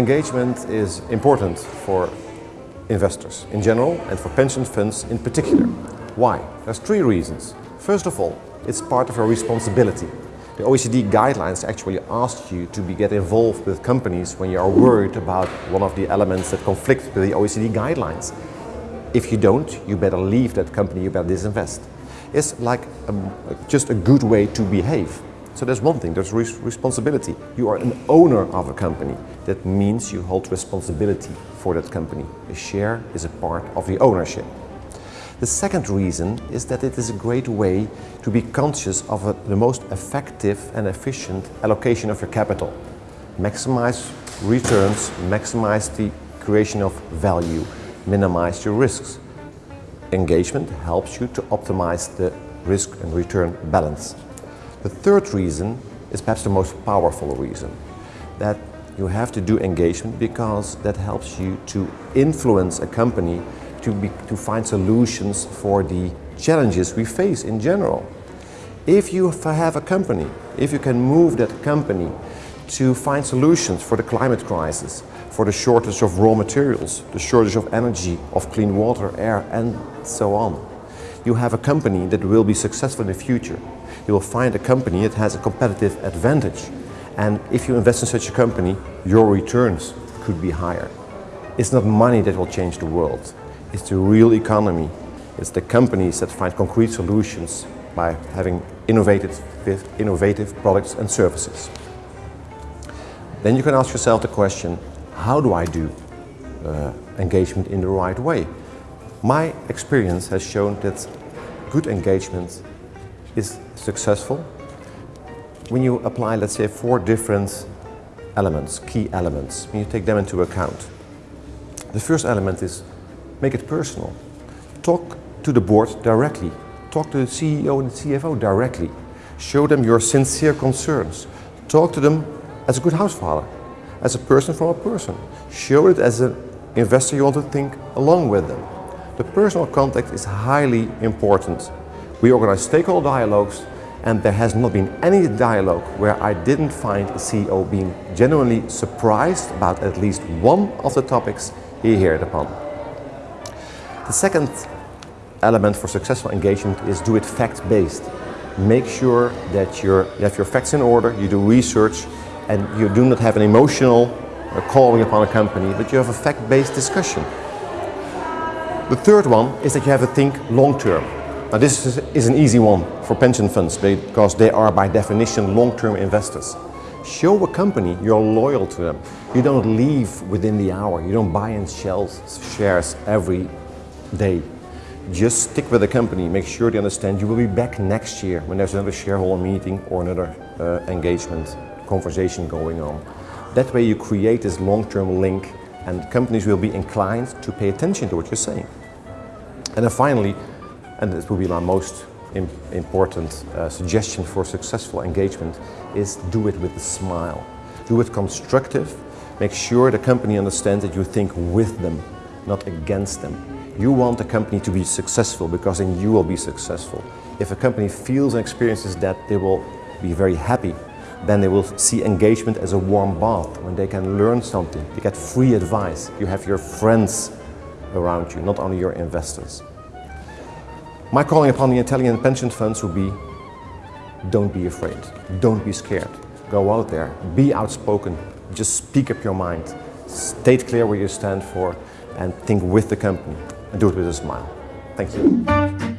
Engagement is important for investors in general and for pension funds in particular. Why? There's three reasons. First of all, it's part of our responsibility. The OECD guidelines actually ask you to be, get involved with companies when you are worried about one of the elements that conflict with the OECD guidelines. If you don't, you better leave that company, you better disinvest. It's like a, just a good way to behave. So there's one thing, there's res responsibility. You are an owner of a company. That means you hold responsibility for that company. A share is a part of the ownership. The second reason is that it is a great way to be conscious of a, the most effective and efficient allocation of your capital. Maximize returns, maximize the creation of value, minimize your risks. Engagement helps you to optimize the risk and return balance. The third reason is perhaps the most powerful reason, that you have to do engagement because that helps you to influence a company to, be, to find solutions for the challenges we face in general. If you have a company, if you can move that company to find solutions for the climate crisis, for the shortage of raw materials, the shortage of energy, of clean water, air and so on. You have a company that will be successful in the future you will find a company that has a competitive advantage. And if you invest in such a company, your returns could be higher. It's not money that will change the world. It's the real economy. It's the companies that find concrete solutions by having innovative, innovative products and services. Then you can ask yourself the question, how do I do uh, engagement in the right way? My experience has shown that good engagement is successful when you apply, let's say, four different elements, key elements, when you take them into account. The first element is make it personal. Talk to the board directly. Talk to the CEO and the CFO directly. Show them your sincere concerns. Talk to them as a good housefather, as a person from a person. Show it as an investor you want to think along with them. The personal contact is highly important we organize stakeholder dialogues and there has not been any dialogue where I didn't find a CEO being genuinely surprised about at least one of the topics he heard upon. The second element for successful engagement is do it fact-based. Make sure that you have your facts in order, you do research and you do not have an emotional uh, calling upon a company, but you have a fact-based discussion. The third one is that you have to think long-term. Now this is an easy one for pension funds because they are by definition long-term investors. Show a company you're loyal to them. You don't leave within the hour. You don't buy and sell shares every day. Just stick with the company. Make sure they understand you will be back next year when there's another shareholder meeting or another uh, engagement conversation going on. That way you create this long-term link and companies will be inclined to pay attention to what you're saying. And then finally, and this will be my most important uh, suggestion for successful engagement, is do it with a smile. Do it constructive. Make sure the company understands that you think with them, not against them. You want the company to be successful because then you will be successful. If a company feels and experiences that, they will be very happy. Then they will see engagement as a warm bath when they can learn something. They get free advice. You have your friends around you, not only your investors. My calling upon the Italian pension funds would be, don't be afraid, don't be scared. Go out there, be outspoken, just speak up your mind, state clear where you stand for and think with the company and do it with a smile. Thank you.